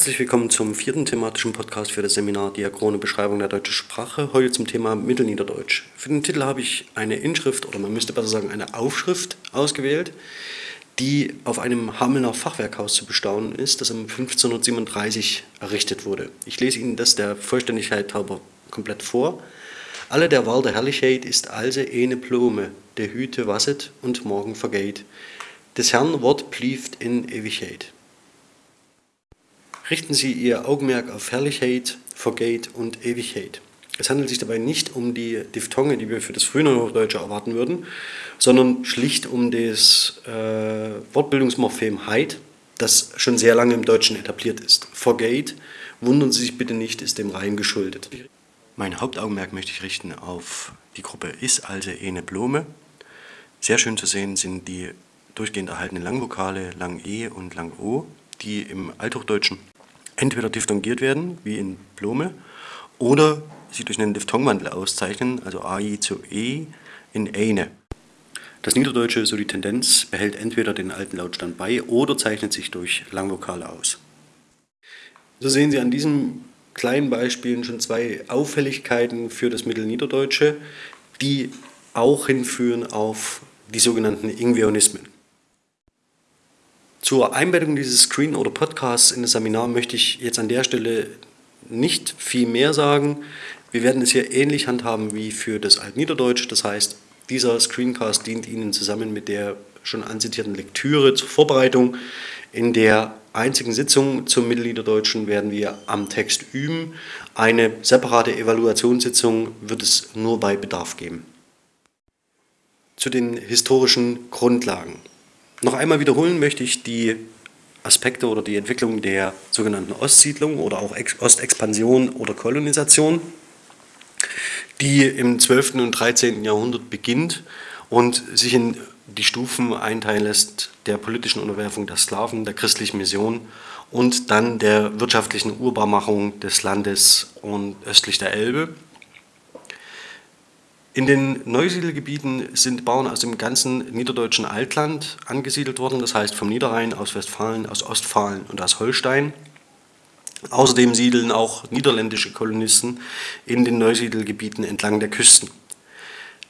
Herzlich willkommen zum vierten thematischen Podcast für das Seminar Diachrone Beschreibung der deutschen Sprache. Heute zum Thema Mittelniederdeutsch. Für den Titel habe ich eine Inschrift oder man müsste besser sagen eine Aufschrift ausgewählt, die auf einem Hamelner Fachwerkhaus zu bestaunen ist, das um 1537 errichtet wurde. Ich lese Ihnen das der Vollständigkeit halber komplett vor. Alle der Wahl der Herrlichkeit ist also eine Blume, der Hüte wasset und morgen vergeht. Des Herrn Wort blieft in Ewigkeit. Richten Sie Ihr Augenmerk auf Herrlichkeit, Vergeht und Ewigkeit. Es handelt sich dabei nicht um die Diphthonge, die wir für das Frühneuhochdeutsche erwarten würden, sondern schlicht um das äh, Wortbildungsmorphem Heid, das schon sehr lange im Deutschen etabliert ist. Vergeht, wundern Sie sich bitte nicht, ist dem Reihen geschuldet. Mein Hauptaugenmerk möchte ich richten auf die Gruppe Is, also Ene Blume. Sehr schön zu sehen sind die durchgehend erhaltenen Langvokale Lang E und Lang O, die im Althochdeutschen entweder diphthongiert werden, wie in Blume, oder sie durch einen Diphthongwandel auszeichnen, also AI zu E in Eine. Das Niederdeutsche, so die Tendenz, behält entweder den alten Lautstand bei oder zeichnet sich durch Langvokale aus. So sehen Sie an diesen kleinen Beispielen schon zwei Auffälligkeiten für das Mittelniederdeutsche, die auch hinführen auf die sogenannten Ingveonismen. Zur Einbettung dieses Screen oder Podcasts in das Seminar möchte ich jetzt an der Stelle nicht viel mehr sagen. Wir werden es hier ähnlich handhaben wie für das Altniederdeutsch. Das heißt, dieser Screencast dient Ihnen zusammen mit der schon anzitierten Lektüre zur Vorbereitung. In der einzigen Sitzung zum Mittelniederdeutschen werden wir am Text üben. Eine separate Evaluationssitzung wird es nur bei Bedarf geben. Zu den historischen Grundlagen. Noch einmal wiederholen möchte ich die Aspekte oder die Entwicklung der sogenannten Ostsiedlung oder auch Ostexpansion oder Kolonisation, die im 12. und 13. Jahrhundert beginnt und sich in die Stufen einteilen lässt der politischen Unterwerfung der Sklaven, der christlichen Mission und dann der wirtschaftlichen Urbarmachung des Landes und östlich der Elbe in den Neusiedelgebieten sind Bauern aus dem ganzen niederdeutschen Altland angesiedelt worden, das heißt vom Niederrhein, aus Westfalen, aus Ostfalen und aus Holstein. Außerdem siedeln auch niederländische Kolonisten in den Neusiedelgebieten entlang der Küsten.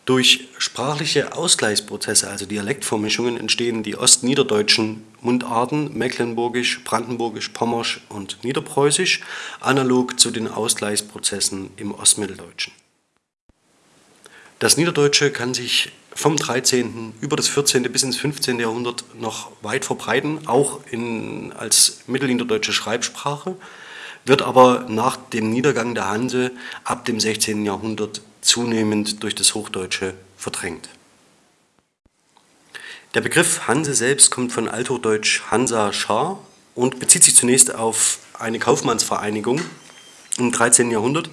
Durch sprachliche Ausgleichsprozesse, also Dialektvormischungen, entstehen die ostniederdeutschen Mundarten Mecklenburgisch, Brandenburgisch, Pommersch und Niederpreußisch, analog zu den Ausgleichsprozessen im Ostmitteldeutschen. Das Niederdeutsche kann sich vom 13. über das 14. bis ins 15. Jahrhundert noch weit verbreiten, auch in, als mittelniederdeutsche Schreibsprache, wird aber nach dem Niedergang der Hanse ab dem 16. Jahrhundert zunehmend durch das Hochdeutsche verdrängt. Der Begriff Hanse selbst kommt von Althochdeutsch Hansa Schar und bezieht sich zunächst auf eine Kaufmannsvereinigung im 13. Jahrhundert,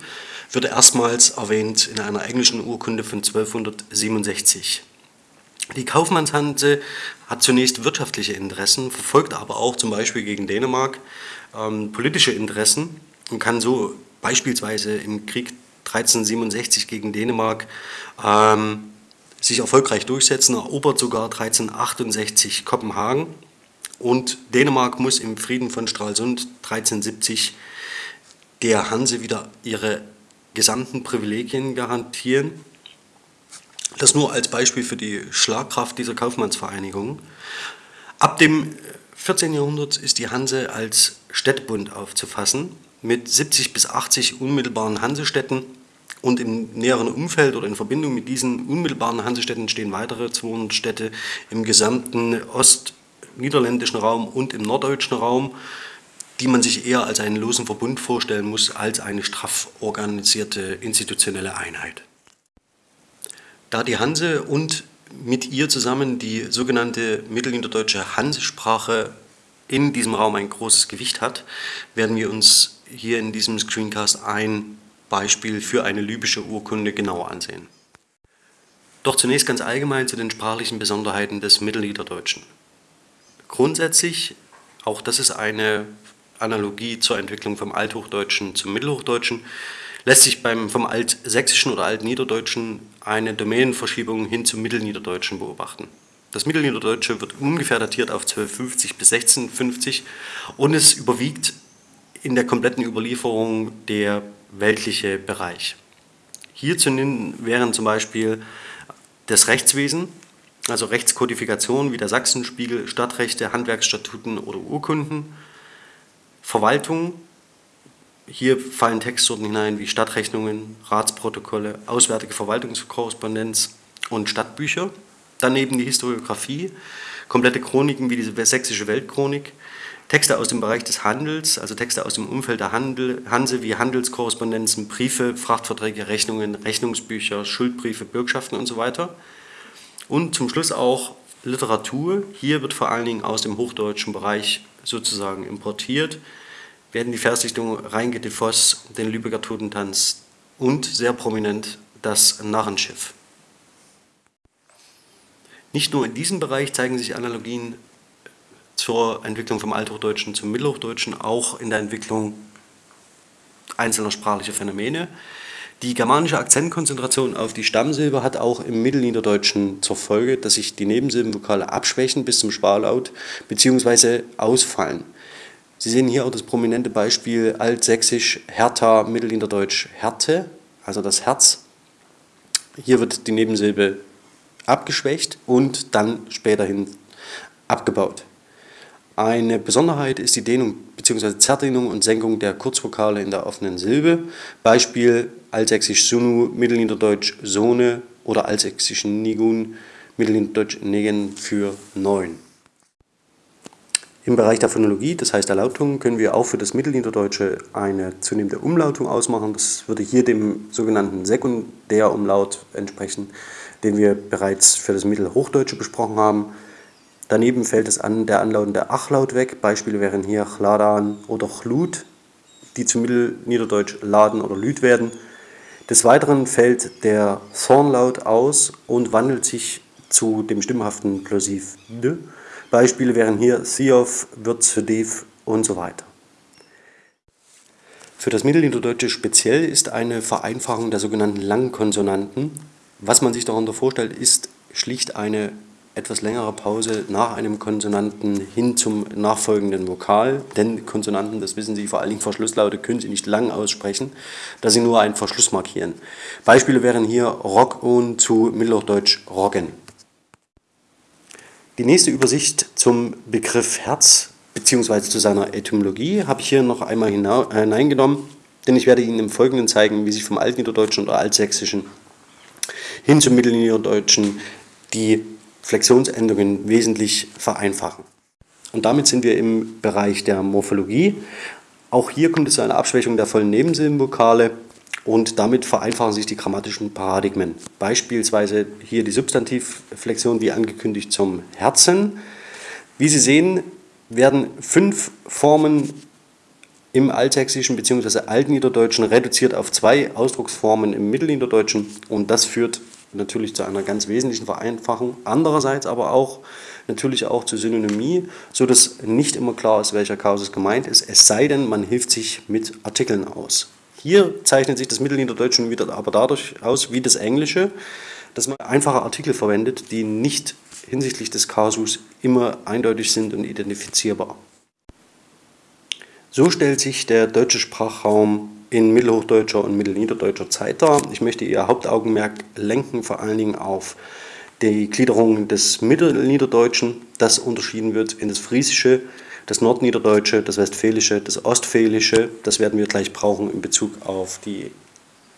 wird erstmals erwähnt in einer englischen Urkunde von 1267. Die Kaufmannshanse hat zunächst wirtschaftliche Interessen, verfolgt aber auch zum Beispiel gegen Dänemark ähm, politische Interessen und kann so beispielsweise im Krieg 1367 gegen Dänemark ähm, sich erfolgreich durchsetzen, erobert sogar 1368 Kopenhagen und Dänemark muss im Frieden von Stralsund 1370 der Hanse wieder ihre gesamten Privilegien garantieren. Das nur als Beispiel für die Schlagkraft dieser Kaufmannsvereinigung. Ab dem 14. Jahrhundert ist die Hanse als Städtebund aufzufassen, mit 70 bis 80 unmittelbaren Hansestädten und im näheren Umfeld oder in Verbindung mit diesen unmittelbaren Hansestädten stehen weitere 200 Städte im gesamten ostniederländischen Raum und im norddeutschen Raum die man sich eher als einen losen Verbund vorstellen muss, als eine straff organisierte institutionelle Einheit. Da die Hanse und mit ihr zusammen die sogenannte mittelniederdeutsche Hansesprache in diesem Raum ein großes Gewicht hat, werden wir uns hier in diesem Screencast ein Beispiel für eine libysche Urkunde genauer ansehen. Doch zunächst ganz allgemein zu den sprachlichen Besonderheiten des Mittelniederdeutschen. Grundsätzlich, auch das ist eine Analogie zur Entwicklung vom Althochdeutschen zum Mittelhochdeutschen, lässt sich beim, vom Altsächsischen oder Altniederdeutschen eine Domänenverschiebung hin zum Mittelniederdeutschen beobachten. Das Mittelniederdeutsche wird ungefähr datiert auf 1250 bis 1650 und es überwiegt in der kompletten Überlieferung der weltliche Bereich. Hier zu nennen wären zum Beispiel das Rechtswesen, also Rechtskodifikation wie der Sachsenspiegel, Stadtrechte, Handwerksstatuten oder Urkunden, Verwaltung, hier fallen Textsorten hinein wie Stadtrechnungen, Ratsprotokolle, auswärtige Verwaltungskorrespondenz und Stadtbücher. Daneben die Historiografie, komplette Chroniken wie die Sächsische Weltchronik, Texte aus dem Bereich des Handels, also Texte aus dem Umfeld der Handel, Hanse wie Handelskorrespondenzen, Briefe, Frachtverträge, Rechnungen, Rechnungsbücher, Schuldbriefe, Bürgschaften und so weiter. Und zum Schluss auch Literatur. Hier wird vor allen Dingen aus dem hochdeutschen Bereich sozusagen importiert werden die Versdichtungen Reinke de Voss, den Lübecker Totentanz und sehr prominent das Narrenschiff. Nicht nur in diesem Bereich zeigen sich Analogien zur Entwicklung vom Althochdeutschen zum Mittelhochdeutschen, auch in der Entwicklung einzelner sprachlicher Phänomene. Die germanische Akzentkonzentration auf die Stammsilbe hat auch im Mittelniederdeutschen zur Folge, dass sich die Nebensilbenvokale abschwächen bis zum Sparlaut bzw. ausfallen. Sie sehen hier auch das prominente Beispiel Altsächsisch Hertha, Mittelniederdeutsch Härte, also das Herz. Hier wird die Nebensilbe abgeschwächt und dann späterhin abgebaut. Eine Besonderheit ist die Dehnung bzw. Zerdehnung und Senkung der Kurzvokale in der offenen Silbe. Beispiel Altsächsisch Sunu, Mittelniederdeutsch Sohne oder Altsächsisch Nigun, Mittelniederdeutsch Negen für neun. Im Bereich der Phonologie, das heißt der Lautung, können wir auch für das Mittelniederdeutsche eine zunehmende Umlautung ausmachen. Das würde hier dem sogenannten Sekundärumlaut entsprechen, den wir bereits für das Mittelhochdeutsche besprochen haben. Daneben fällt es an der anlautende Achlaut weg. Beispiele wären hier Chladan oder Chlut, die zu Mittelniederdeutsch Laden oder Lüd werden. Des Weiteren fällt der Thornlaut aus und wandelt sich zu dem stimmhaften Plosiv D Beispiele wären hier Theof, Würzfedev und so weiter. Für das Mittelniederdeutsche speziell ist eine Vereinfachung der sogenannten Langkonsonanten. Was man sich darunter vorstellt, ist schlicht eine etwas längere Pause nach einem Konsonanten hin zum nachfolgenden Vokal, denn Konsonanten, das wissen Sie, vor allen Dingen Verschlusslaute können Sie nicht lang aussprechen, da sie nur einen Verschluss markieren. Beispiele wären hier Rock und zu Mittelhochdeutsch Roggen. Die nächste Übersicht zum Begriff Herz bzw. zu seiner Etymologie habe ich hier noch einmal hineingenommen, denn ich werde Ihnen im Folgenden zeigen, wie sich vom Altniederdeutschen oder Altsächsischen hin zum Mittelniederdeutschen die Flexionsendungen wesentlich vereinfachen. Und damit sind wir im Bereich der Morphologie. Auch hier kommt es zu einer Abschwächung der vollen Nebensilbenvokale und damit vereinfachen sich die grammatischen Paradigmen. Beispielsweise hier die Substantivflexion wie angekündigt zum Herzen. Wie Sie sehen, werden fünf Formen im Altsächsischen bzw. Altniederdeutschen reduziert auf zwei Ausdrucksformen im Mittelniederdeutschen und das führt natürlich zu einer ganz wesentlichen Vereinfachung. Andererseits aber auch natürlich auch zur Synonymie, sodass nicht immer klar ist, welcher Kausus gemeint ist, es sei denn, man hilft sich mit Artikeln aus. Hier zeichnet sich das Mittelniederdeutsche wieder aber dadurch aus, wie das Englische, dass man einfache Artikel verwendet, die nicht hinsichtlich des Kasus immer eindeutig sind und identifizierbar. So stellt sich der deutsche Sprachraum in mittelhochdeutscher und mittelniederdeutscher Zeit dar. Ich möchte Ihr Hauptaugenmerk lenken vor allen Dingen auf die Gliederung des Mittelniederdeutschen, das unterschieden wird in das Friesische, das Nordniederdeutsche, das Westfälische, das Ostfälische, das werden wir gleich brauchen in Bezug auf die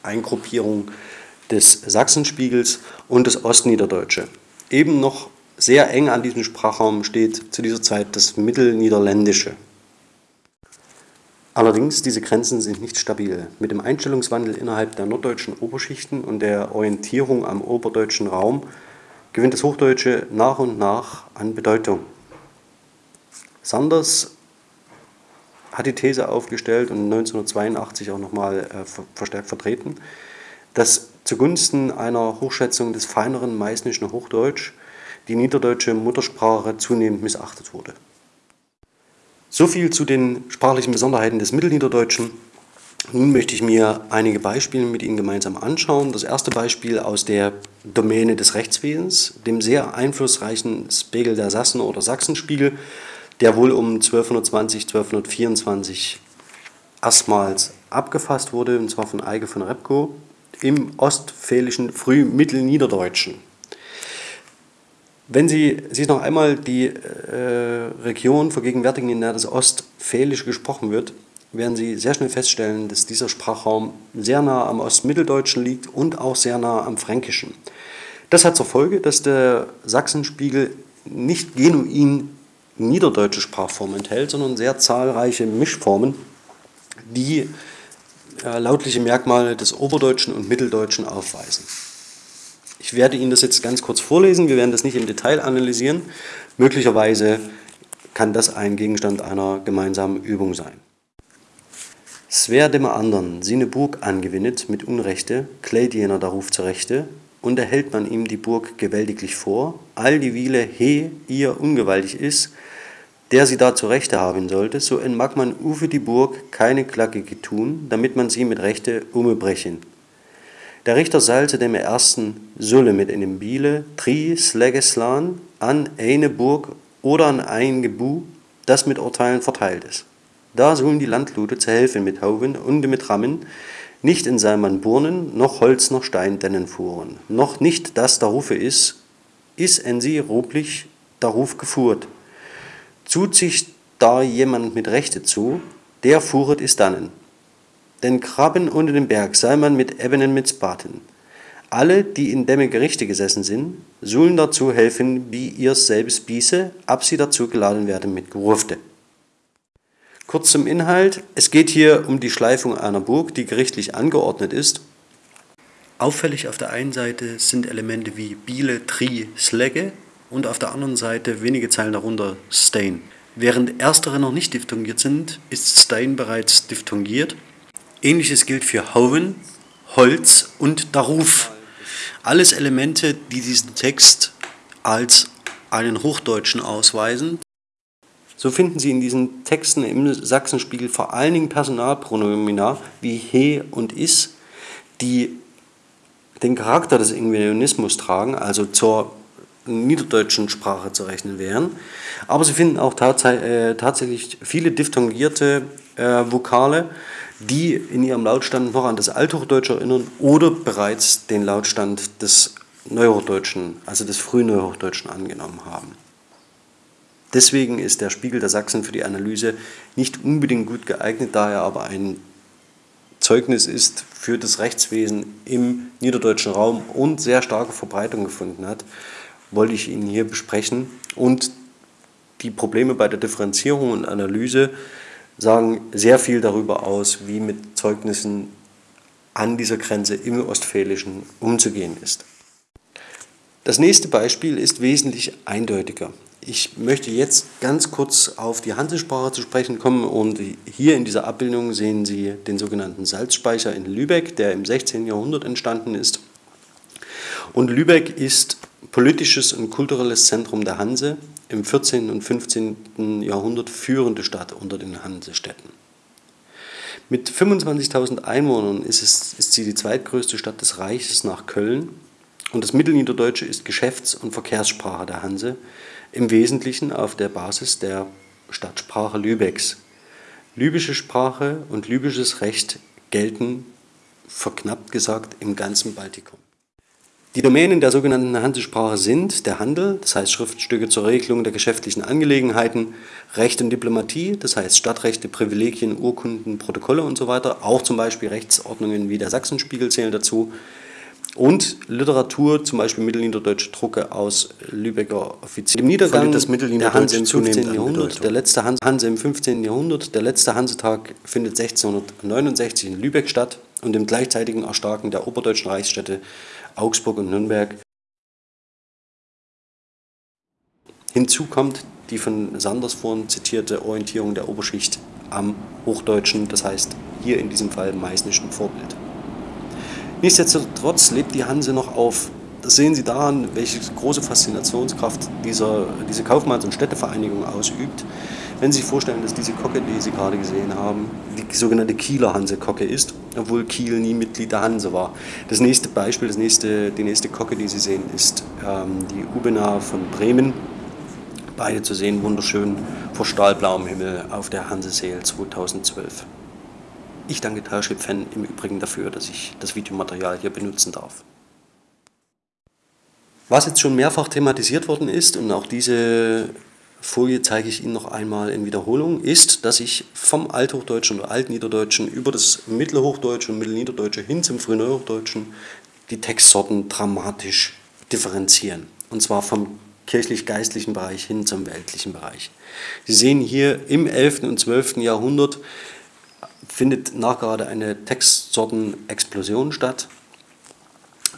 Eingruppierung des Sachsenspiegels und das Ostniederdeutsche. Eben noch sehr eng an diesem Sprachraum steht zu dieser Zeit das Mittelniederländische. Allerdings, diese Grenzen sind nicht stabil. Mit dem Einstellungswandel innerhalb der norddeutschen Oberschichten und der Orientierung am oberdeutschen Raum gewinnt das Hochdeutsche nach und nach an Bedeutung. Sanders hat die These aufgestellt und 1982 auch nochmal äh, verstärkt vertreten, dass zugunsten einer Hochschätzung des feineren meißnischen Hochdeutsch die niederdeutsche Muttersprache zunehmend missachtet wurde. So viel zu den sprachlichen Besonderheiten des Mittelniederdeutschen. Nun möchte ich mir einige Beispiele mit Ihnen gemeinsam anschauen. Das erste Beispiel aus der Domäne des Rechtswesens, dem sehr einflussreichen Spiegel der Sassen oder Sachsenspiegel, der wohl um 1220, 1224 erstmals abgefasst wurde, und zwar von Eike von Repko, im ostfälischen Frühmittelniederdeutschen. Wenn Sie sich noch einmal die äh, Region vergegenwärtigen, in der das Ostfälische gesprochen wird, werden Sie sehr schnell feststellen, dass dieser Sprachraum sehr nah am Ostmitteldeutschen liegt und auch sehr nah am Fränkischen. Das hat zur Folge, dass der Sachsenspiegel nicht genuin niederdeutsche Sprachformen enthält, sondern sehr zahlreiche Mischformen, die äh, lautliche Merkmale des Oberdeutschen und Mitteldeutschen aufweisen. Ich werde Ihnen das jetzt ganz kurz vorlesen, wir werden das nicht im Detail analysieren. Möglicherweise kann das ein Gegenstand einer gemeinsamen Übung sein. Swer dem andern sine Burg angewinnet mit Unrechte, kläht jener daruf zurechte, und erhält man ihm die Burg gewältiglich vor, all die Wiele he ihr ungewaltig ist, der sie da zu Rechte haben sollte, so entmag man ufe die Burg keine Klage getun, damit man sie mit Rechte umebrechen. Der Richter salze dem ersten Sulle mit einem Biele, tri slegeslan an eine Burg oder an ein Gebu, das mit Urteilen verteilt ist. Da sollen die Landlute zu helfen mit Hauben und mit Rammen, nicht in Salman Burnen, noch Holz noch Stein dennen fuhren, noch nicht das darufe is, is en sie rublich daruf gefuhrt, Zut sich da jemand mit Rechte zu, der fuhret ist dannen. Denn Krabben unter dem Berg sei man mit Ebenen mit Spaten. Alle, die in dämme Gerichte gesessen sind, sollen dazu helfen, wie ihr selbst biese, ab sie dazu geladen werden mit Gerufte. Kurz zum Inhalt. Es geht hier um die Schleifung einer Burg, die gerichtlich angeordnet ist. Auffällig auf der einen Seite sind Elemente wie Biele, Tri, Slegge und auf der anderen Seite wenige Zeilen darunter Stain. Während erstere noch nicht diphthongiert sind, ist Stein bereits diphthongiert. Ähnliches gilt für Hoven, Holz und Daruf. Alles Elemente, die diesen Text als einen Hochdeutschen ausweisen. So finden Sie in diesen Texten im Sachsenspiegel vor allen Dingen Personalpronomina wie he und is, die den Charakter des Ingenieurismus tragen, also zur niederdeutschen Sprache zu rechnen wären. Aber Sie finden auch tats äh, tatsächlich viele diphthongierte äh, Vokale, die in ihrem Lautstand noch an das Althochdeutsche erinnern oder bereits den Lautstand des Neuhochdeutschen, also des Frühneuhochdeutschen angenommen haben. Deswegen ist der Spiegel der Sachsen für die Analyse nicht unbedingt gut geeignet, da er aber ein Zeugnis ist für das Rechtswesen im niederdeutschen Raum und sehr starke Verbreitung gefunden hat wollte ich Ihnen hier besprechen. Und die Probleme bei der Differenzierung und Analyse sagen sehr viel darüber aus, wie mit Zeugnissen an dieser Grenze im Ostfälischen umzugehen ist. Das nächste Beispiel ist wesentlich eindeutiger. Ich möchte jetzt ganz kurz auf die Hansesprache zu sprechen kommen und hier in dieser Abbildung sehen Sie den sogenannten Salzspeicher in Lübeck, der im 16. Jahrhundert entstanden ist. Und Lübeck ist politisches und kulturelles Zentrum der Hanse, im 14. und 15. Jahrhundert führende Stadt unter den Hansestädten. Mit 25.000 Einwohnern ist, es, ist sie die zweitgrößte Stadt des Reiches nach Köln und das Mittelniederdeutsche ist Geschäfts- und Verkehrssprache der Hanse, im Wesentlichen auf der Basis der Stadtsprache Lübecks. Lübische Sprache und lübisches Recht gelten, verknappt gesagt, im ganzen Baltikum. Die Domänen der sogenannten Hansesprache sind der Handel, das heißt Schriftstücke zur Regelung der geschäftlichen Angelegenheiten, Recht und Diplomatie, das heißt Stadtrechte, Privilegien, Urkunden, Protokolle und so weiter, auch zum Beispiel Rechtsordnungen wie der Sachsenspiegel zählen dazu und Literatur, zum Beispiel mittelniederdeutsche Drucke aus Lübecker Offizier. Im Niedergang des der Hanse im 15. Jahrhundert, der letzte Hanse im 15. Jahrhundert, der letzte Hansetag findet 1669 in Lübeck statt und im gleichzeitigen Erstarken der oberdeutschen Reichsstädte Augsburg und Nürnberg. Hinzu kommt die von Sanders vorhin zitierte Orientierung der Oberschicht am Hochdeutschen, das heißt hier in diesem Fall meißnischen Vorbild. Nichtsdestotrotz lebt die Hanse noch auf. Das sehen Sie daran, welche große Faszinationskraft dieser, diese Kaufmanns- und Städtevereinigung ausübt. Wenn Sie sich vorstellen, dass diese Kocke, die Sie gerade gesehen haben, die sogenannte Kieler Hanse-Kocke ist, obwohl Kiel nie Mitglied der Hanse war. Das nächste Beispiel, das nächste, die nächste Kocke, die Sie sehen, ist ähm, die Ubena von Bremen. Beide zu sehen, wunderschön vor stahlblauem Himmel auf der Hanseseel 2012. Ich danke Fan im Übrigen dafür, dass ich das Videomaterial hier benutzen darf. Was jetzt schon mehrfach thematisiert worden ist, und auch diese Folie zeige ich Ihnen noch einmal in Wiederholung, ist, dass ich vom Althochdeutschen oder Altniederdeutschen über das Mittelhochdeutsche und Mittelniederdeutsche hin zum Frühneuhochdeutschen die Textsorten dramatisch differenzieren. Und zwar vom kirchlich-geistlichen Bereich hin zum weltlichen Bereich. Sie sehen hier im 11. und 12. Jahrhundert findet nachgerade eine Textsortenexplosion statt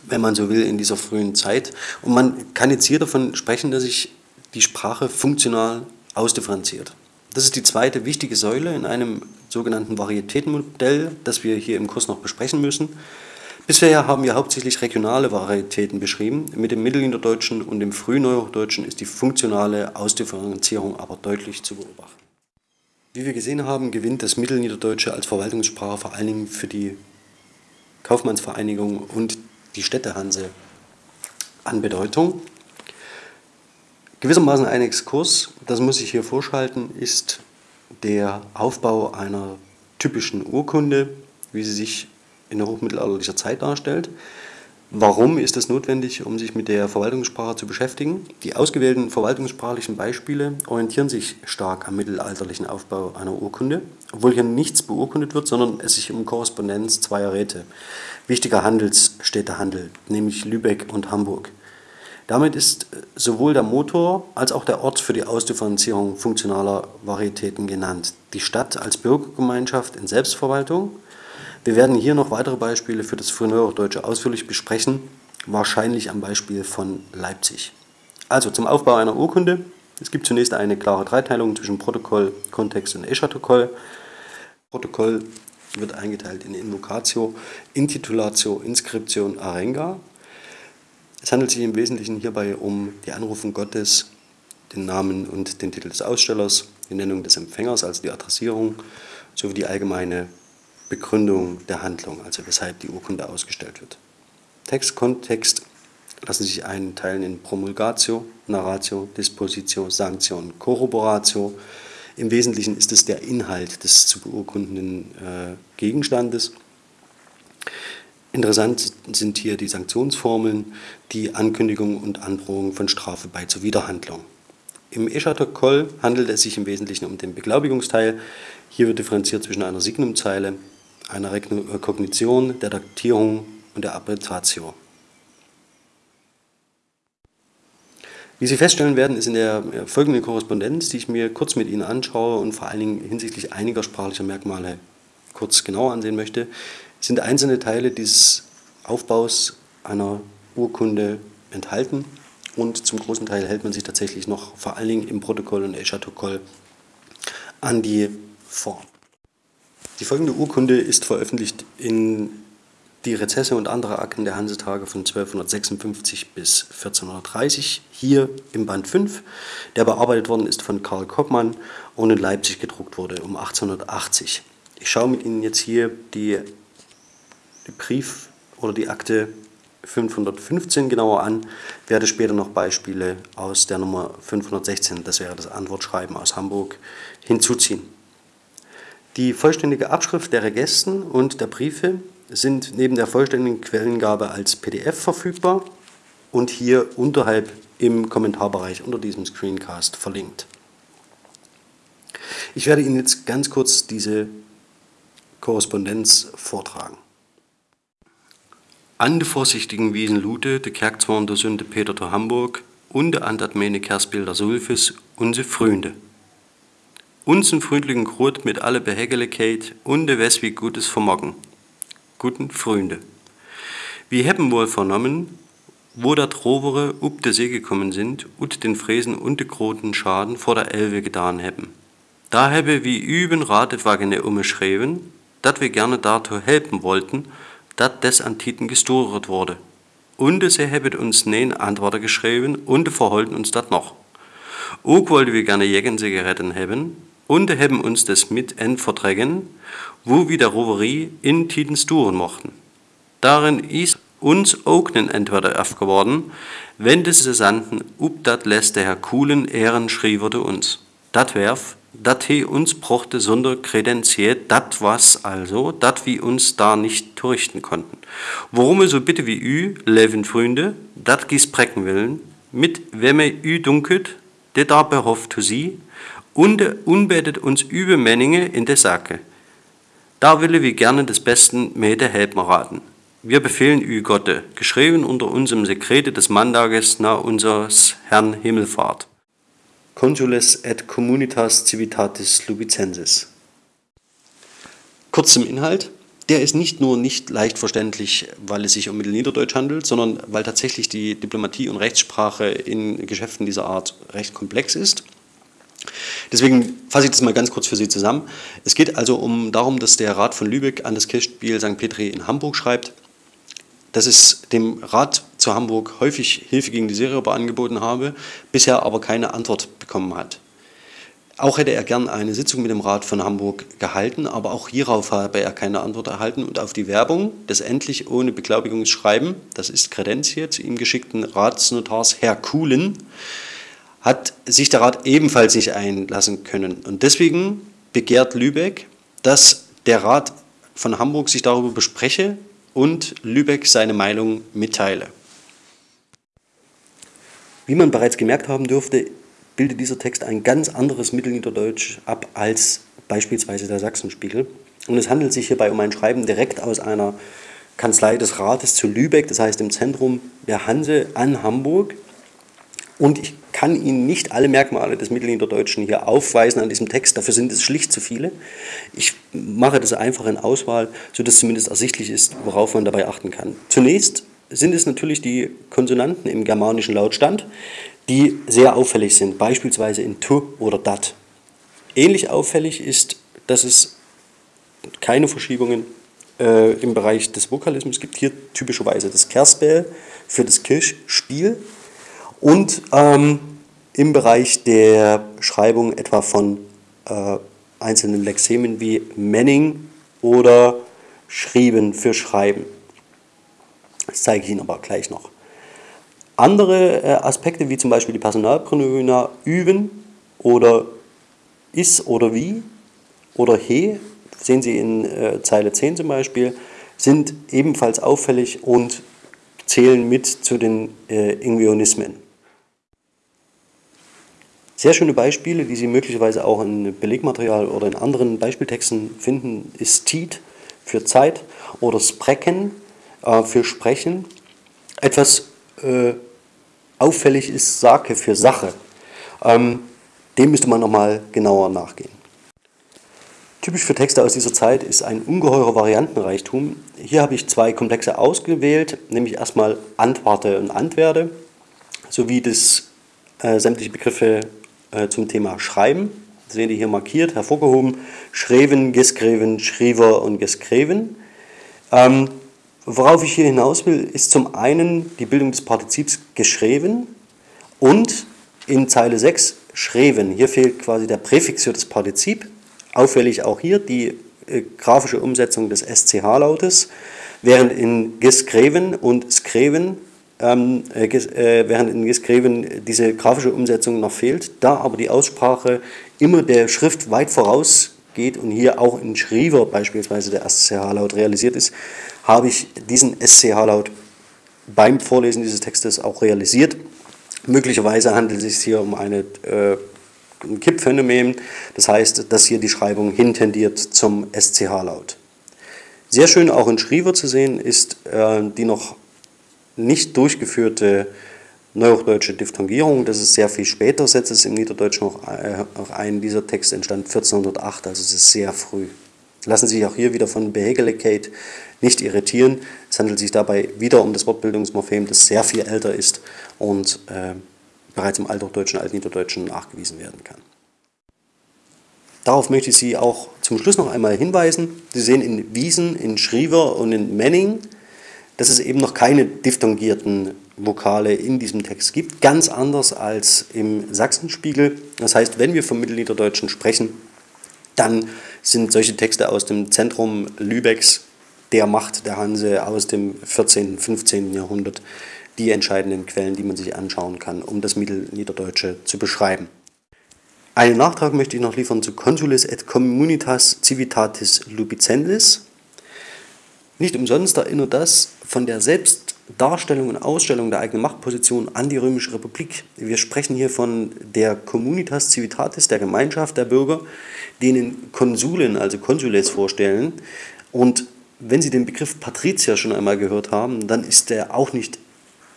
wenn man so will, in dieser frühen Zeit. Und man kann jetzt hier davon sprechen, dass sich die Sprache funktional ausdifferenziert. Das ist die zweite wichtige Säule in einem sogenannten Varietätenmodell, das wir hier im Kurs noch besprechen müssen. Bisher haben wir hauptsächlich regionale Varietäten beschrieben. Mit dem Mittelniederdeutschen und dem Frühneuhochdeutschen ist die funktionale Ausdifferenzierung aber deutlich zu beobachten. Wie wir gesehen haben, gewinnt das Mittelniederdeutsche als Verwaltungssprache vor allen Dingen für die Kaufmannsvereinigung und die Städtehanse an Bedeutung. Gewissermaßen ein Exkurs, das muss ich hier vorschalten, ist der Aufbau einer typischen Urkunde, wie sie sich in der hochmittelalterlichen Zeit darstellt. Warum ist es notwendig, um sich mit der Verwaltungssprache zu beschäftigen? Die ausgewählten verwaltungssprachlichen Beispiele orientieren sich stark am mittelalterlichen Aufbau einer Urkunde, obwohl hier nichts beurkundet wird, sondern es sich um Korrespondenz zweier Räte, wichtiger Handelsstädte handelt, nämlich Lübeck und Hamburg. Damit ist sowohl der Motor als auch der Ort für die Ausdifferenzierung funktionaler Varietäten genannt. Die Stadt als Bürgergemeinschaft in Selbstverwaltung – wir werden hier noch weitere Beispiele für das Frühneuhochdeutsche ausführlich besprechen, wahrscheinlich am Beispiel von Leipzig. Also zum Aufbau einer Urkunde. Es gibt zunächst eine klare Dreiteilung zwischen Protokoll, Kontext und Eschatokoll. Protokoll wird eingeteilt in Invocatio, Intitulatio, Inscription, Arenga. Es handelt sich im Wesentlichen hierbei um die Anrufung Gottes, den Namen und den Titel des Ausstellers, die Nennung des Empfängers, also die Adressierung, sowie die allgemeine Begründung der Handlung, also weshalb die Urkunde ausgestellt wird. Text, Kontext lassen sich einteilen in Promulgatio, Narratio, Dispositio, Sanctio Corroboratio. Im Wesentlichen ist es der Inhalt des zu beurkundenden äh, Gegenstandes. Interessant sind hier die Sanktionsformeln, die Ankündigung und Androhung von Strafe bei zur Wiederhandlung. Im Eschatokoll handelt es sich im Wesentlichen um den Beglaubigungsteil. Hier wird differenziert zwischen einer Signumzeile einer Rekognition, der Daktierung und der Abbreviatio. Wie Sie feststellen werden, ist in der folgenden Korrespondenz, die ich mir kurz mit Ihnen anschaue und vor allen Dingen hinsichtlich einiger sprachlicher Merkmale kurz genauer ansehen möchte, sind einzelne Teile dieses Aufbaus einer Urkunde enthalten und zum großen Teil hält man sich tatsächlich noch vor allen Dingen im Protokoll und Eschatokoll an die Form. Die folgende Urkunde ist veröffentlicht in die Rezesse und andere Akten der Hansetage von 1256 bis 1430, hier im Band 5, der bearbeitet worden ist von Karl Koppmann und in Leipzig gedruckt wurde um 1880. Ich schaue mit Ihnen jetzt hier die, die Brief oder die Akte 515 genauer an, werde später noch Beispiele aus der Nummer 516, das wäre das Antwortschreiben aus Hamburg, hinzuziehen. Die vollständige Abschrift der Regesten und der Briefe sind neben der vollständigen Quellengabe als PDF verfügbar und hier unterhalb im Kommentarbereich unter diesem Screencast verlinkt. Ich werde Ihnen jetzt ganz kurz diese Korrespondenz vortragen. An de vorsichtigen Wiesen Lute, de Kerkzorn der Sünde Peter zu Hamburg und de Andat meine Kersbilder Sulfis, unsere Freunde unsen freundlichen Grut mit alle Behägeligkeit und de Wes wie Gutes vermogen. Guten Freunde. Wir haben wohl vernommen, wo dat Rovere up de See gekommen sind und den Fräsen und de groten Schaden vor der Elbe getan haben. Da habe wie üben Ratewagene umgeschrieben, dat wir gerne dazu helfen wollten, dat des Antiten gestoret wurde. Und sie hebben uns nein Antworten geschrieben und verholten uns dat noch. Auch wollten wir gerne Jägenzigaretten haben, und haben uns das mit verträgen, wo wir der Roverie in Tidens duren mochten. Darin ist uns auch nen entweder aufgeworden, wenn des Sanden up dat lässt der Herr Kuhlen Ehren schrieberte uns. dat werf, dat he uns brochte sonder Kredenziet, dat was also, dat wie uns da nicht turrichten konnten. Worum so bitte wie ü, leven Freunde, dat gis brecken willen, mit wemme ü dunket, de da behofft zu sie, und unbetet uns übe Menninge in der Sacke. Da wille wir gerne des Besten Mede helpen raten. Wir befehlen ü Gotte, geschrieben unter unserem Sekrete des Mandages nach unseres Herrn Himmelfahrt. Consules et Communitas Civitatis Lubicensis. Kurz zum Inhalt. Der ist nicht nur nicht leicht verständlich, weil es sich um Mittelniederdeutsch handelt, sondern weil tatsächlich die Diplomatie und Rechtssprache in Geschäften dieser Art recht komplex ist. Deswegen fasse ich das mal ganz kurz für Sie zusammen. Es geht also um darum, dass der Rat von Lübeck an das Kirchspiel St. Petri in Hamburg schreibt, dass es dem Rat zu Hamburg häufig Hilfe gegen die Seeräuber angeboten habe, bisher aber keine Antwort bekommen hat. Auch hätte er gern eine Sitzung mit dem Rat von Hamburg gehalten, aber auch hierauf habe er keine Antwort erhalten und auf die Werbung des endlich ohne Beglaubigungsschreiben, das ist Kredenz hier, zu ihm geschickten Ratsnotars Herr Kuhlen, hat sich der Rat ebenfalls nicht einlassen können. Und deswegen begehrt Lübeck, dass der Rat von Hamburg sich darüber bespreche und Lübeck seine Meinung mitteile. Wie man bereits gemerkt haben dürfte, bildet dieser Text ein ganz anderes Mittelniederdeutsch ab als beispielsweise der Sachsenspiegel. Und es handelt sich hierbei um ein Schreiben direkt aus einer Kanzlei des Rates zu Lübeck, das heißt im Zentrum der Hanse an Hamburg. Und ich kann Ihnen nicht alle Merkmale des Mittelniederdeutschen hier aufweisen an diesem Text, dafür sind es schlicht zu viele. Ich mache das einfach in Auswahl, sodass zumindest ersichtlich ist, worauf man dabei achten kann. Zunächst sind es natürlich die Konsonanten im germanischen Lautstand, die sehr auffällig sind, beispielsweise in tu oder dat. Ähnlich auffällig ist, dass es keine Verschiebungen äh, im Bereich des Vokalismus gibt. Hier typischerweise das Kersbell für das Kirchspiel und ähm, im Bereich der Schreibung etwa von äh, einzelnen Lexemen wie Manning oder Schrieben für Schreiben. Das zeige ich Ihnen aber gleich noch. Andere äh, Aspekte, wie zum Beispiel die Personalpronomina üben oder ist oder wie oder he, sehen Sie in äh, Zeile 10 zum Beispiel, sind ebenfalls auffällig und zählen mit zu den äh, Ingveonismen. Sehr schöne Beispiele, die Sie möglicherweise auch in Belegmaterial oder in anderen Beispieltexten finden, ist Tiet für Zeit oder Sprechen äh, für Sprechen. Etwas äh, auffällig ist Sake für Sache. Ähm, dem müsste man nochmal genauer nachgehen. Typisch für Texte aus dieser Zeit ist ein ungeheurer Variantenreichtum. Hier habe ich zwei Komplexe ausgewählt, nämlich erstmal Antwarte und Antwerde, sowie das äh, sämtliche Begriffe äh, zum Thema Schreiben. Das sehen Sie hier markiert, hervorgehoben. Schreven, Geskreven, Schriever und Geskreven. Ähm, worauf ich hier hinaus will, ist zum einen die Bildung des Partizips geschrieben und in Zeile 6 schreven. Hier fehlt quasi der Präfix für das Partizip. Auffällig auch hier die äh, grafische Umsetzung des SCH-Lautes, während in geskreven und skreven ähm, äh, äh, während in Geskreven diese grafische Umsetzung noch fehlt. Da aber die Aussprache immer der Schrift weit vorausgeht und hier auch in Schriever beispielsweise der SCH-Laut realisiert ist, habe ich diesen SCH-Laut beim Vorlesen dieses Textes auch realisiert. Möglicherweise handelt es sich hier um eine, äh, ein Kippphänomen, das heißt, dass hier die Schreibung hintendiert zum SCH-Laut. Sehr schön auch in Schriever zu sehen ist äh, die noch nicht durchgeführte neuhochdeutsche Diphthongierung. Das ist sehr viel später, setzt es im Niederdeutschen noch äh, ein. Dieser Text entstand 1408, also es ist sehr früh. Lassen Sie sich auch hier wieder von Behegelicate nicht irritieren. Es handelt sich dabei wieder um das Wortbildungsmorphem, das sehr viel älter ist und äh, bereits im Althochdeutschen, Altniederdeutschen nachgewiesen werden kann. Darauf möchte ich Sie auch zum Schluss noch einmal hinweisen. Sie sehen in Wiesen, in Schriever und in Menning dass es eben noch keine diphthongierten Vokale in diesem Text gibt, ganz anders als im Sachsenspiegel. Das heißt, wenn wir vom Mittelniederdeutschen sprechen, dann sind solche Texte aus dem Zentrum Lübecks, der Macht der Hanse aus dem 14., 15. Jahrhundert die entscheidenden Quellen, die man sich anschauen kann, um das Mittelniederdeutsche zu beschreiben. Einen Nachtrag möchte ich noch liefern zu Consulis et Communitas Civitatis Lupicentis. Nicht umsonst erinnert das von der Selbstdarstellung und Ausstellung der eigenen Machtposition an die Römische Republik. Wir sprechen hier von der Communitas Civitatis, der Gemeinschaft der Bürger, denen Konsulin, also Consules vorstellen. Und wenn Sie den Begriff Patrizier schon einmal gehört haben, dann ist er auch nicht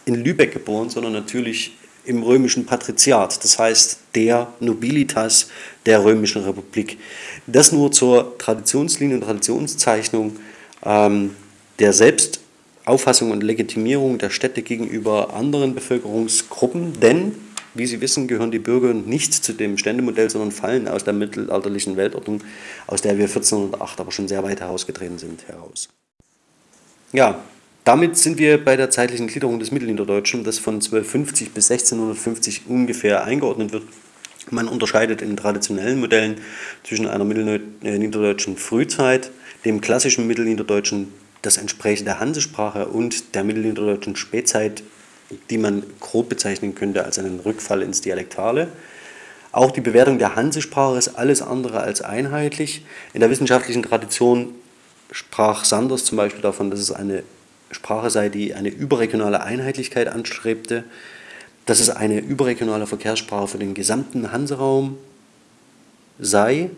in Lübeck geboren, sondern natürlich im römischen Patriziat, das heißt der Nobilitas der römischen Republik. Das nur zur Traditionslinie und Traditionszeichnung ähm, der Selbstauffassung und Legitimierung der Städte gegenüber anderen Bevölkerungsgruppen, denn, wie Sie wissen, gehören die Bürger nicht zu dem Ständemodell, sondern fallen aus der mittelalterlichen Weltordnung, aus der wir 1408 aber schon sehr weit herausgetreten sind, heraus. Ja, damit sind wir bei der zeitlichen Gliederung des Mittelniederdeutschen, das von 1250 bis 1650 ungefähr eingeordnet wird. Man unterscheidet in traditionellen Modellen zwischen einer mittelniederdeutschen Frühzeit, dem klassischen Mittelniederdeutschen, das entsprechend der Hansesprache und der mittelniederdeutschen Spätzeit, die man grob bezeichnen könnte als einen Rückfall ins Dialektale. Auch die Bewertung der Hansesprache ist alles andere als einheitlich. In der wissenschaftlichen Tradition sprach Sanders zum Beispiel davon, dass es eine Sprache sei, die eine überregionale Einheitlichkeit anstrebte, dass es eine überregionale Verkehrssprache für den gesamten Hanseraum sei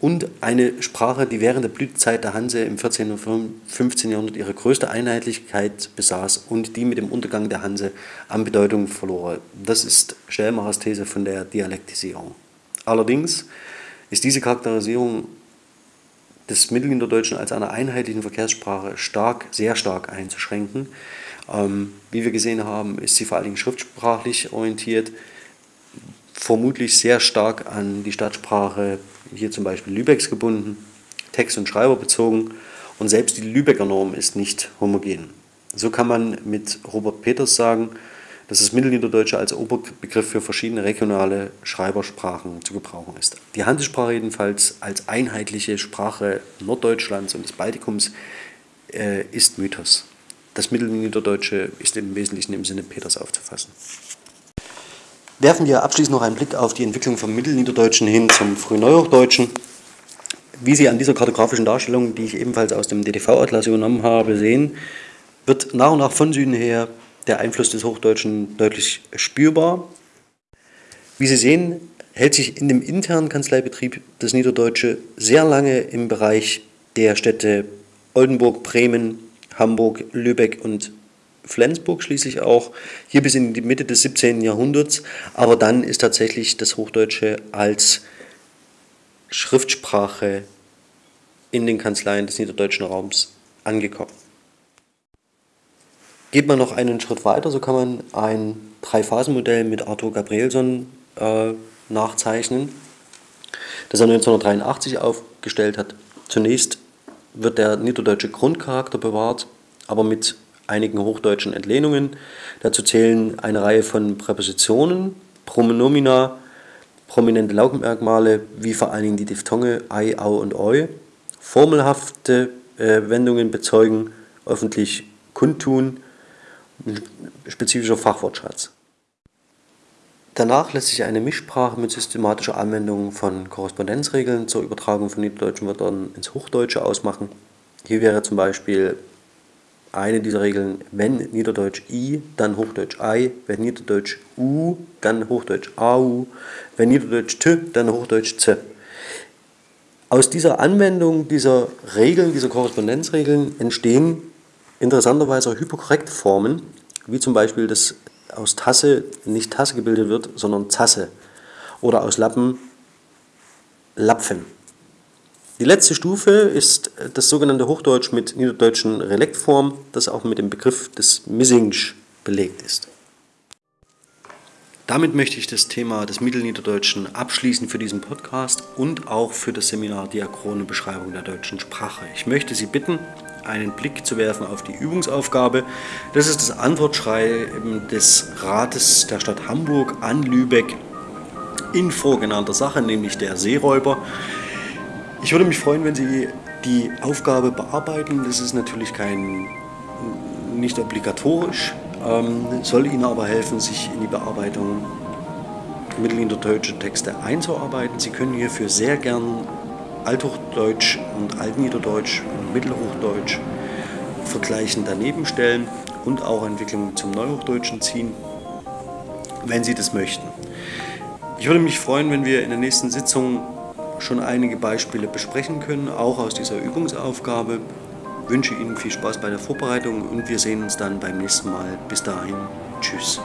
und eine Sprache, die während der Blütezeit der Hanse im 14. und 15. Jahrhundert ihre größte Einheitlichkeit besaß und die mit dem Untergang der Hanse an Bedeutung verlor. Das ist Stellmachers These von der Dialektisierung. Allerdings ist diese Charakterisierung des Mittelniederdeutschen als einer einheitlichen Verkehrssprache stark, sehr stark einzuschränken. Ähm, wie wir gesehen haben, ist sie vor allen Dingen schriftsprachlich orientiert, vermutlich sehr stark an die Stadtsprache, hier zum Beispiel Lübecks gebunden, Text- und Schreiber bezogen und selbst die Lübecker Norm ist nicht homogen. So kann man mit Robert Peters sagen, dass das Mittelniederdeutsche als Oberbegriff für verschiedene regionale Schreibersprachen zu gebrauchen ist. Die Hansesprache jedenfalls als einheitliche Sprache Norddeutschlands und des Baltikums äh, ist Mythos. Das Mittelniederdeutsche ist im Wesentlichen im Sinne Peters aufzufassen. Werfen wir abschließend noch einen Blick auf die Entwicklung vom Mittelniederdeutschen hin zum Frühneuhochdeutschen. Wie Sie an dieser kartografischen Darstellung, die ich ebenfalls aus dem DTV-Atlas übernommen habe, sehen, wird nach und nach von Süden her der Einfluss des Hochdeutschen deutlich spürbar. Wie Sie sehen, hält sich in dem internen Kanzleibetrieb das Niederdeutsche sehr lange im Bereich der Städte Oldenburg, Bremen, Hamburg, Lübeck und Flensburg schließlich auch, hier bis in die Mitte des 17. Jahrhunderts, aber dann ist tatsächlich das Hochdeutsche als Schriftsprache in den Kanzleien des niederdeutschen Raums angekommen. Geht man noch einen Schritt weiter, so kann man ein Drei-Phasen-Modell mit Arthur Gabrielson äh, nachzeichnen, das er 1983 aufgestellt hat. Zunächst wird der niederdeutsche Grundcharakter bewahrt, aber mit einigen hochdeutschen Entlehnungen. Dazu zählen eine Reihe von Präpositionen, Pronomina, prominente Laubenmerkmale, wie vor allen Dingen die Diphthonge ei, au und eu, formelhafte äh, Wendungen bezeugen, öffentlich kundtun, spezifischer Fachwortschatz. Danach lässt sich eine Mischsprache mit systematischer Anwendung von Korrespondenzregeln zur Übertragung von niederdeutschen Wörtern ins Hochdeutsche ausmachen. Hier wäre zum Beispiel eine dieser Regeln, wenn Niederdeutsch i, dann Hochdeutsch ei, wenn Niederdeutsch u, dann Hochdeutsch au, wenn Niederdeutsch t, dann Hochdeutsch z. Aus dieser Anwendung dieser Regeln, dieser Korrespondenzregeln entstehen interessanterweise hyperkorrekte Formen, wie zum Beispiel, dass aus Tasse nicht Tasse gebildet wird, sondern Zasse. Oder aus Lappen Lapfen. Die letzte Stufe ist das sogenannte Hochdeutsch mit niederdeutschen Relektform, das auch mit dem Begriff des Missingsch belegt ist. Damit möchte ich das Thema des Mittelniederdeutschen abschließen für diesen Podcast und auch für das Seminar Diachrone Beschreibung der deutschen Sprache. Ich möchte Sie bitten, einen Blick zu werfen auf die Übungsaufgabe. Das ist das Antwortschreiben des Rates der Stadt Hamburg an Lübeck in vorgenannter Sache, nämlich der Seeräuber. Ich würde mich freuen, wenn Sie die Aufgabe bearbeiten. Das ist natürlich kein, nicht obligatorisch, ähm, soll Ihnen aber helfen, sich in die Bearbeitung mittelniederdeutsche Texte einzuarbeiten. Sie können hierfür sehr gern Althochdeutsch und Altniederdeutsch und Mittelhochdeutsch vergleichen daneben stellen und auch Entwicklungen zum Neuhochdeutschen ziehen, wenn Sie das möchten. Ich würde mich freuen, wenn wir in der nächsten Sitzung schon einige Beispiele besprechen können, auch aus dieser Übungsaufgabe. Ich wünsche Ihnen viel Spaß bei der Vorbereitung und wir sehen uns dann beim nächsten Mal. Bis dahin, tschüss.